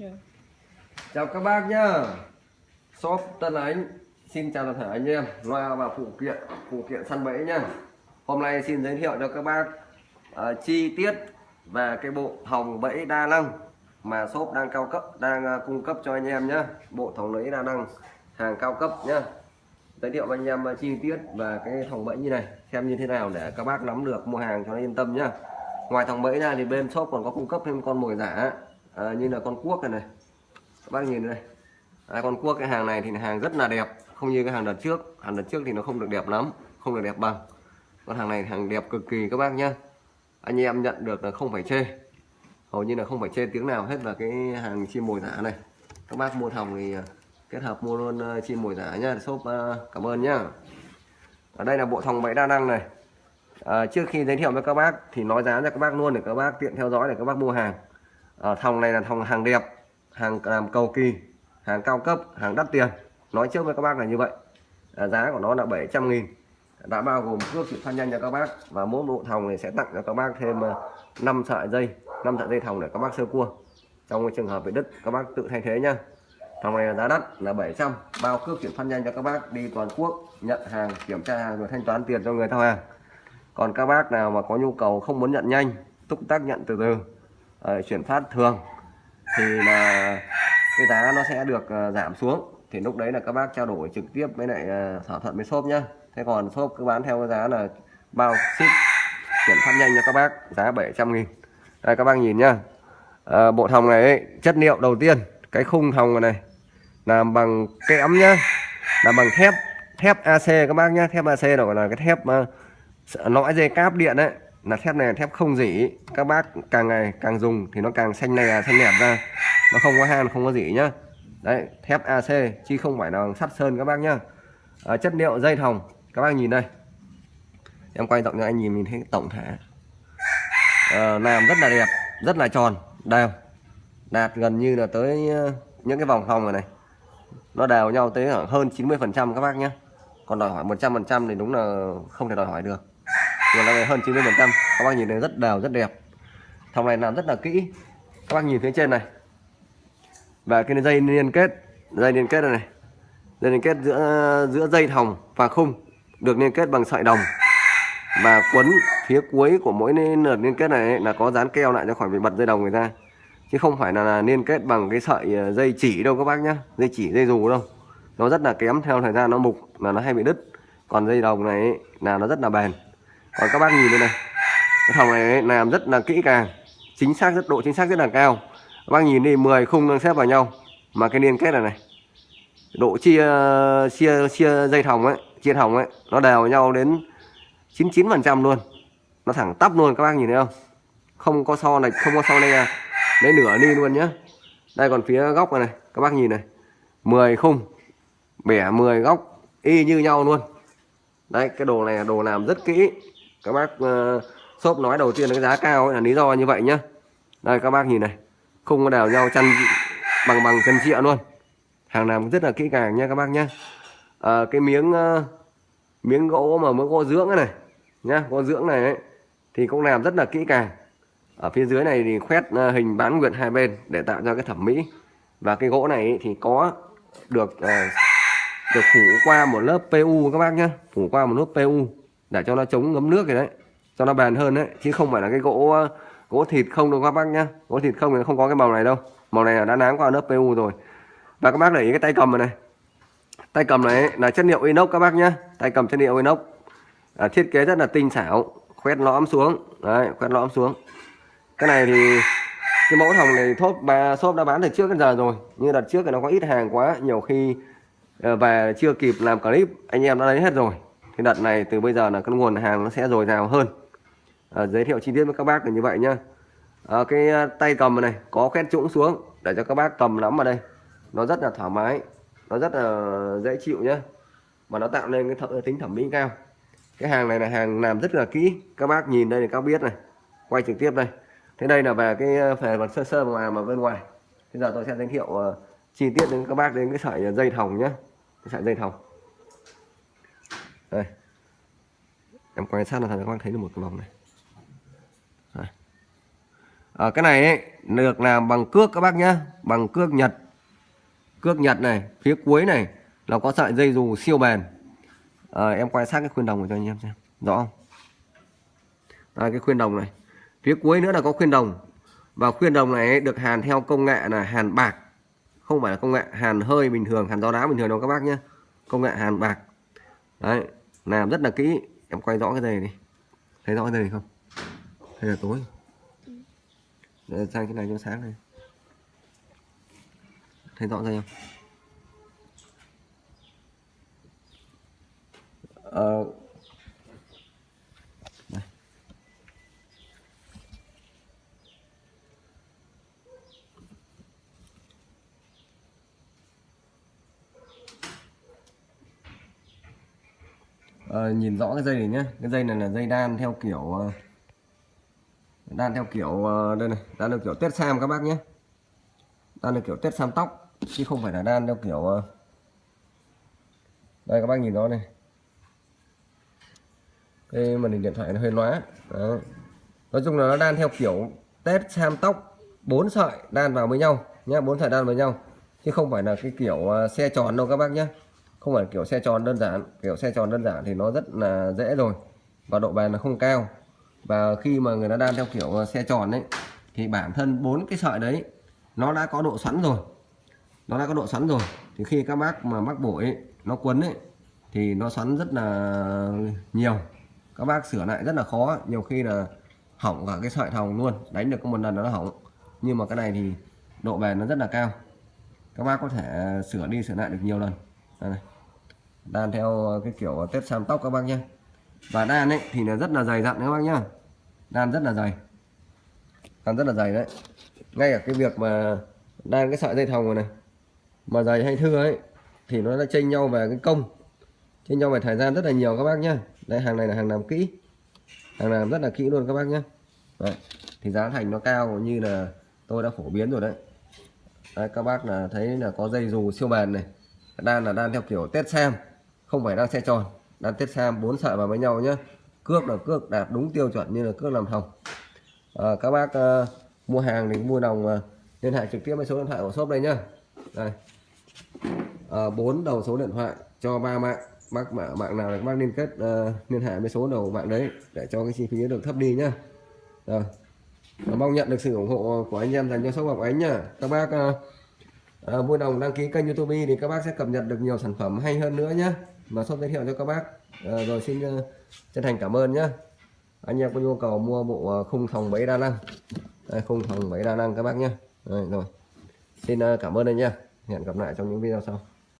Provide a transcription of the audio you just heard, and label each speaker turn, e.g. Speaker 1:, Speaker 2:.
Speaker 1: yeah.
Speaker 2: Chào các bác nhá. Shop Tân Ánh. Xin chào toàn thể anh em. Loa và phụ kiện Phụ kiện săn bẫy nhá. Hôm nay xin giới thiệu cho các bác uh, Chi tiết Về cái bộ thòng bẫy đa năng Mà shop đang cao cấp Đang uh, cung cấp cho anh em nhá. Bộ thòng bẫy đa năng Hàng cao cấp nhá. Giới thiệu với anh em à, chi tiết và cái thòng bẫy như này Xem như thế nào để các bác nắm được mua hàng cho nó yên tâm nhá. Ngoài thòng bẫy ra thì bên shop còn có cung cấp thêm con mồi giả à, Như là con cuốc này này. Các bác nhìn đây. À, con cuốc cái hàng này thì hàng rất là đẹp. Không như cái hàng đợt trước. Hàng đợt trước thì nó không được đẹp lắm không được đẹp bằng. Con hàng này hàng đẹp cực kỳ các bác nhá. Anh em nhận được là không phải chê. Hầu như là không phải chê tiếng nào hết là cái hàng chim mồi giả này. Các bác mua thòng thì ờ, kết hợp mua luôn ờ, chim mồi giả nhá shop cảm ơn nhá. Ở đây là bộ thòng bẫy đa năng này. À, trước khi giới thiệu với các bác thì nói giá cho các bác luôn để các bác tiện theo dõi để các bác mua hàng à, thòng này là thòng hàng đẹp hàng làm cầu kỳ hàng cao cấp hàng đắt tiền. Nói trước với các bác là như vậy. À, giá của nó là 700 nghìn. Đã bao gồm cước chuyển phát nhanh cho các bác và mỗi bộ thòng này sẽ tặng cho các bác thêm ờ, 5 sợi dây 5 sợi dây thòng để các bác sơ cua. Trong cái trường hợp bị đứt các bác tự thay thế nhá. Thòng này là giá đắt là 700 bao cước chuyển phát nhanh cho các bác đi toàn quốc nhận hàng kiểm tra hàng rồi thanh toán tiền cho người thao hàng. Còn các bác nào mà có nhu cầu không muốn nhận nhanh túc tác nhận từ từ uh, chuyển phát thường thì là cái giá nó sẽ được uh, giảm xuống. Thì lúc đấy là các bác trao đổi trực tiếp với lại ờ, thỏa thuận với shop nhá. Thế còn shop cứ bán theo cái giá là bao ship chuyển phát nhanh cho các bác giá 700 nghìn. Đây các bác nhìn nhá. À, bộ thòng này ấy, chất liệu đầu tiên cái khung thòng này làm bằng kẽm nhá làm bằng thép thép AC các bác nhá. Thép AC đó là cái thép uh, lõi dây cáp điện đấy là thép này là thép không dỉ. Các bác càng ngày càng dùng thì nó càng xanh này xanh đẹp ra. Nó không có han không có dỉ nhá. Đấy thép AC chứ không phải là sắt sơn các bác nhá. À, chất liệu dây thòng. Các bác nhìn đây. Em quay rộng cho anh nhìn mình thấy tổng thể. À, làm rất là đẹp rất là tròn. Đều. Đạt gần như là tới ờ, những cái vòng thòng này này. Nó đều nhau tới hơn 90 phần trăm các bác nhé còn đòi hỏi 100 phần trăm thì đúng là không thể đòi hỏi được còn là hơn 90 phần trăm. Các bác nhìn thấy rất đều rất đẹp. Thòng này làm rất là kỹ. Các bác nhìn phía trên này. Và cái dây liên kết dây liên kết này, này. Dây liên kết giữa giữa dây thòng và khung được liên kết bằng sợi đồng. Và quấn phía cuối của mỗi lượt liên kết này là có dán keo lại cho khỏi bị bật dây đồng người ta. Chứ không phải là, là liên kết bằng cái sợi ờ, dây chỉ đâu các bác nhá. Dây chỉ dây dù đâu. Nó rất là kém theo thời gian nó mục là nó hay bị đứt. Còn dây đồng này là nó rất là bền còn các bác nhìn đây này. Cái thòng này làm rất là kỹ càng chính xác rất độ chính xác rất là cao. Các bác nhìn đi 10 khung đang xếp vào nhau. Mà cái liên kết này này độ chia chia chia dây thòng ấy chia thòng ấy nó đều nhau đến 99 phần trăm luôn. Nó thẳng tắp luôn các bác nhìn thấy không? Không có so này không có so này lấy nửa đi luôn nhá. Đây còn phía góc này, này các bác nhìn này. 10 khung bẻ 10 góc y như nhau luôn. Đây cái đồ này đồ làm rất kỹ các bác uh, shop nói đầu tiên là cái giá cao ấy là lý do như vậy nhá. Đây các bác nhìn này không có đào nhau chăn bằng bằng chân triệu luôn. Hàng làm rất là kỹ càng nha các bác nhá. À, cái miếng uh, miếng gỗ mà miếng gỗ dưỡng này nhá gỗ dưỡng này ấy, thì cũng làm rất là kỹ càng. Ở phía dưới này thì khoét uh, hình bán nguyệt hai bên để tạo ra cái thẩm mỹ. Và cái gỗ này ấy, thì có được uh, được phủ qua một lớp PU các bác nhá phủ qua một lớp PU để cho nó chống ngấm nước rồi đấy cho nó bền hơn đấy chứ không phải là cái gỗ gỗ thịt không đâu các bác nhá. Gỗ thịt không thì không có cái màu này đâu. Màu này là đã nám qua lớp PU rồi. Và các bác để ý cái tay cầm này, này. Tay cầm này là chất liệu inox các bác nhá. Tay cầm chất liệu inox. À, thiết kế rất là tinh xảo khoét lõm xuống. Đấy khoét lõm xuống. Cái này thì cái mẫu thòng này thốt bà shop đã bán từ trước đến giờ rồi. Nhưng đợt trước thì nó có ít hàng quá nhiều khi ờ, về chưa kịp làm clip anh em đã lấy hết rồi thì đợt này từ bây giờ là cái nguồn hàng nó sẽ dồi dào hơn. À, giới thiệu chi tiết với các bác là như vậy nhá. À, cái à, tay cầm này có khét trũng xuống để cho các bác cầm nắm vào đây. Nó rất là thoải mái nó rất là dễ chịu nhá. Mà nó tạo nên cái thợ, tính thẩm mỹ cao. Cái hàng này là hàng làm rất là kỹ. Các bác nhìn đây thì các biết này. Quay trực tiếp đây. Thế đây là về cái à, phần sơ sơ mà mà bên ngoài. Bây giờ tôi sẽ giới thiệu uh, chi tiết đến các bác đến cái sợi dây thòng nhé cái sợi dây thòng đây. Em quan sát là các bạn thấy được một cái vòng này. À, cái này ấy, được làm bằng cước các bác nhá. Bằng cước nhật. Cước nhật này phía cuối này là có sợi dây dù siêu bền. À, em quan sát cái khuyên đồng của cho anh em xem. Rõ không? À, cái khuyên đồng này. Phía cuối nữa là có khuyên đồng. Và khuyên đồng này được hàn theo công nghệ là hàn bạc. Không phải là công nghệ hàn hơi bình thường hàn gió đá bình thường đâu các bác nhé công nghệ hàn bạc. Đấy làm rất là kỹ. Em quay rõ cái này đi. Thấy rõ cái này không? Hay là tối? Để sang cái này cho sáng này. Thấy rõ ra không? Ờ, Ờ, nhìn rõ cái dây này nhé cái dây này là dây đan theo kiểu ờ, đan theo kiểu ờ, đây này đan theo kiểu tết sam các bác nhé đan theo kiểu tết sam tóc chứ không phải là đan theo kiểu đây các bác nhìn rõ này. Cái màn hình điện thoại nó hơi lóa nói chung là nó đan theo kiểu tết sam tóc bốn sợi đan vào với nhau nhé, bốn sợi đan với nhau. Chứ không phải là cái kiểu xe tròn đâu các bác nhé không phải kiểu xe tròn đơn giản kiểu xe tròn đơn giản thì nó rất là dễ rồi. Và độ bền nó không cao. Và khi mà người ta đan theo kiểu xe tròn đấy thì bản thân bốn cái sợi đấy nó đã có độ xoắn rồi. Nó đã có độ xoắn rồi. Thì khi các bác mà mắc bổi ấy, nó quấn ấy thì nó xoắn rất là nhiều. Các bác sửa lại rất là khó. Nhiều khi là hỏng cả cái sợi thòng luôn đánh được có một lần nó hỏng. Nhưng mà cái này thì độ bền nó rất là cao. Các bác có thể sửa đi sửa lại được nhiều lần đây này. đan theo ờ, cái kiểu ờ, tết sam tóc các bác nhé và đan ấy thì là rất là dày dặn các bác nhá. Đan rất là dày. Đan rất là dày đấy. Ngay cả cái việc mà đan cái sợi dây thòng này, này mà dày hay thưa ấy thì nó đã chênh nhau về cái công. Chênh nhau về thời gian rất là nhiều các bác nhá. Đây hàng này là hàng làm kỹ. Hàng làm rất là kỹ luôn các bác nhé đấy. thì giá thành nó cao như là tôi đã phổ biến rồi đấy. Đấy, các bác là thấy là có dây dù siêu bền này đan là đan theo kiểu tết sam không phải đan xe tròn. Đan tết sam bốn sợi vào với nhau nhé cước là cước đạt đúng tiêu chuẩn như là cước làm thòng à, ờ, các bác à, mua hàng thì mua đồng à, liên hệ trực tiếp với số điện thoại của shop đây nhá. Đây. À, bốn đầu số điện thoại cho ba mạng. Bác mạng, mạng nào là bác liên kết uh, liên hệ với số đầu mạng đấy để cho cái chi phí được thấp đi nhá. Rồi. Mong nhận được sự ủng hộ của anh em dành cho shop ngọc ánh nhá. Các bác uh, Ờ, vui lòng đăng ký kênh youtube thì các bác sẽ cập nhật được nhiều sản phẩm hay hơn nữa nhé mà shop giới thiệu cho các bác. À, rồi xin uh, chân thành cảm ơn nhé anh em có nhu cầu mua bộ khung thòng bẫy đa năng. Đây, khung thòng bẫy đa năng các bác nhé rồi. Xin cảm ơn anh nha hẹn gặp lại trong những video sau.